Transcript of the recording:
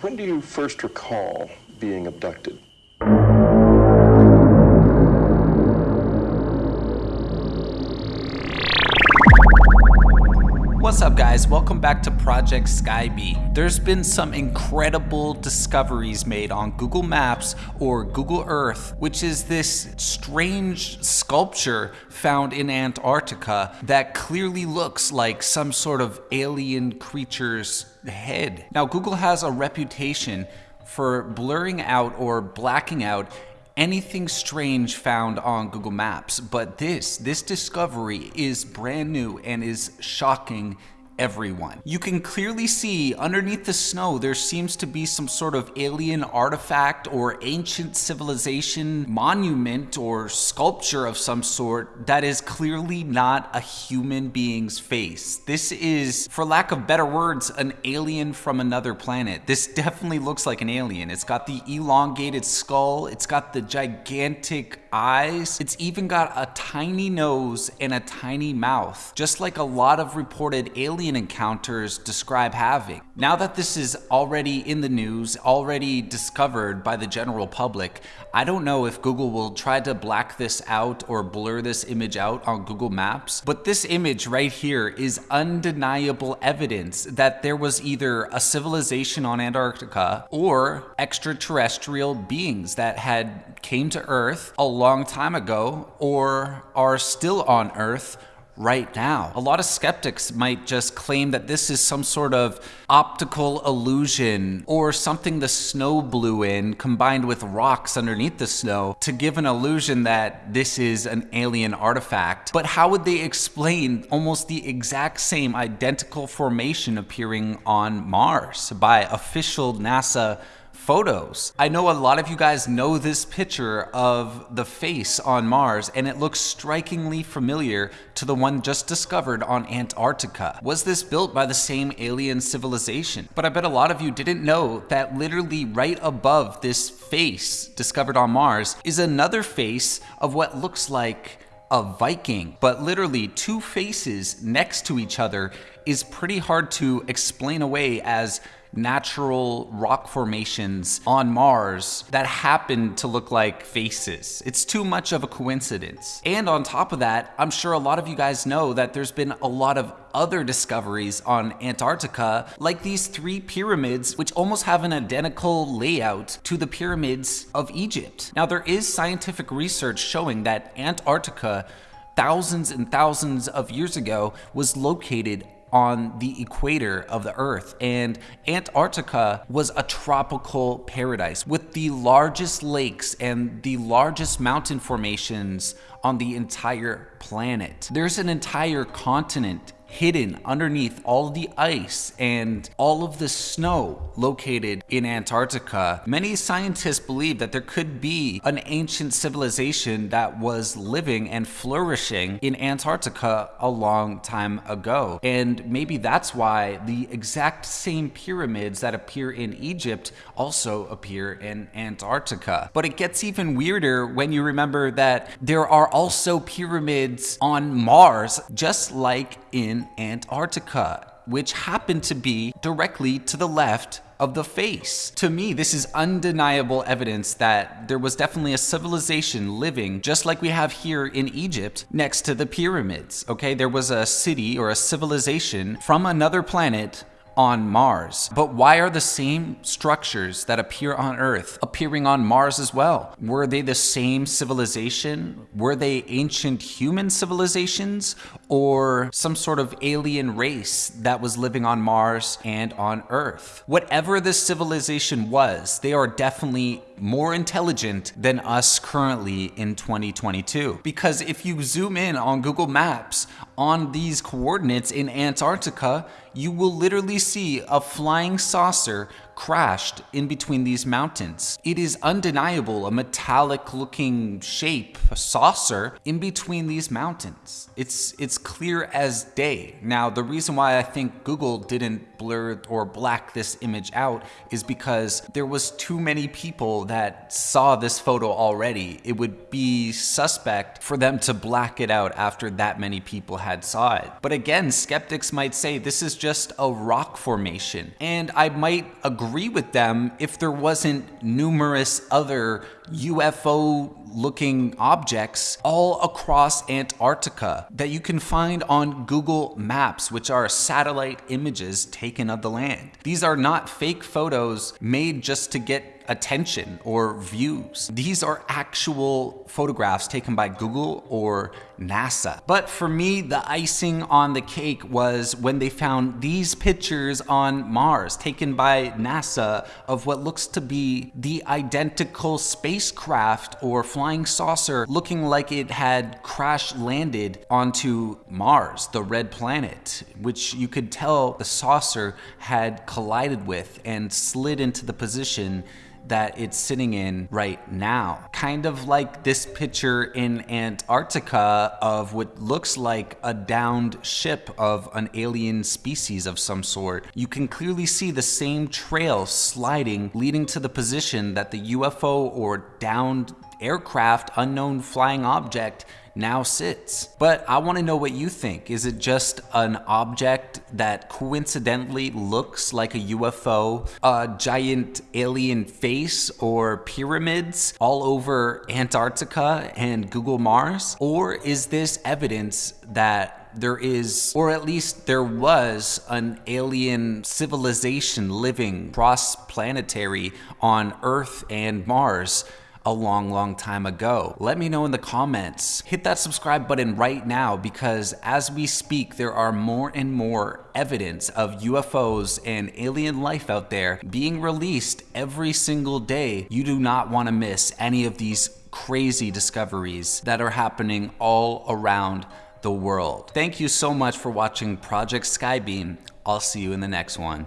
When do you first recall being abducted? What's up guys, welcome back to Project Skybee. There's been some incredible discoveries made on Google Maps or Google Earth, which is this strange sculpture found in Antarctica that clearly looks like some sort of alien creature's head. Now Google has a reputation for blurring out or blacking out anything strange found on Google Maps, but this, this discovery is brand new and is shocking everyone. You can clearly see underneath the snow there seems to be some sort of alien artifact or ancient civilization monument or sculpture of some sort that is clearly not a human being's face. This is, for lack of better words, an alien from another planet. This definitely looks like an alien. It's got the elongated skull, it's got the gigantic eyes, it's even got a tiny nose and a tiny mouth, just like a lot of reported alien alien encounters describe having. Now that this is already in the news, already discovered by the general public, I don't know if Google will try to black this out or blur this image out on Google Maps, but this image right here is undeniable evidence that there was either a civilization on Antarctica or extraterrestrial beings that had came to Earth a long time ago or are still on Earth right now. A lot of skeptics might just claim that this is some sort of optical illusion or something the snow blew in combined with rocks underneath the snow to give an illusion that this is an alien artifact. But how would they explain almost the exact same identical formation appearing on Mars by official NASA photos. I know a lot of you guys know this picture of the face on Mars and it looks strikingly familiar to the one just discovered on Antarctica. Was this built by the same alien civilization? But I bet a lot of you didn't know that literally right above this face discovered on Mars is another face of what looks like a Viking, but literally two faces next to each other is pretty hard to explain away as natural rock formations on Mars that happen to look like faces. It's too much of a coincidence. And on top of that, I'm sure a lot of you guys know that there's been a lot of other discoveries on Antarctica, like these three pyramids, which almost have an identical layout to the pyramids of Egypt. Now, there is scientific research showing that Antarctica thousands and thousands of years ago was located on the equator of the earth and Antarctica was a tropical paradise with the largest lakes and the largest mountain formations on the entire planet. There's an entire continent hidden underneath all the ice and all of the snow located in Antarctica. Many scientists believe that there could be an ancient civilization that was living and flourishing in Antarctica a long time ago. And maybe that's why the exact same pyramids that appear in Egypt also appear in Antarctica. But it gets even weirder when you remember that there are also pyramids on Mars, just like in Antarctica, which happened to be directly to the left of the face. To me, this is undeniable evidence that there was definitely a civilization living just like we have here in Egypt next to the pyramids. Okay, there was a city or a civilization from another planet on Mars. But why are the same structures that appear on Earth appearing on Mars as well? Were they the same civilization? Were they ancient human civilizations or some sort of alien race that was living on Mars and on Earth? Whatever this civilization was, they are definitely more intelligent than us currently in 2022. Because if you zoom in on Google Maps on these coordinates in Antarctica, you will literally see a flying saucer crashed in between these mountains. It is undeniable a metallic looking shape, a saucer, in between these mountains. It's, it's clear as day. Now, the reason why I think Google didn't blur or black this image out is because there was too many people that saw this photo already. It would be suspect for them to black it out after that many people had saw it. But again, skeptics might say this is just a rock formation. And I might agree with them if there wasn't numerous other UFO looking objects all across Antarctica that you can find on Google Maps, which are satellite images taken of the land. These are not fake photos made just to get attention or views. These are actual photographs taken by Google or NASA. But for me, the icing on the cake was when they found these pictures on Mars taken by NASA of what looks to be the identical spacecraft or flying saucer looking like it had crash landed onto Mars, the red planet, which you could tell the saucer had collided with and slid into the position that it's sitting in right now. Kind of like this picture in Antarctica of what looks like a downed ship of an alien species of some sort. You can clearly see the same trail sliding leading to the position that the UFO or downed aircraft unknown flying object now sits. But I want to know what you think. Is it just an object that coincidentally looks like a UFO, a giant alien face, or pyramids all over Antarctica and Google Mars? Or is this evidence that there is, or at least there was, an alien civilization living cross planetary on Earth and Mars? A long, long time ago. Let me know in the comments. Hit that subscribe button right now because as we speak, there are more and more evidence of UFOs and alien life out there being released every single day. You do not want to miss any of these crazy discoveries that are happening all around the world. Thank you so much for watching Project Skybeam. I'll see you in the next one.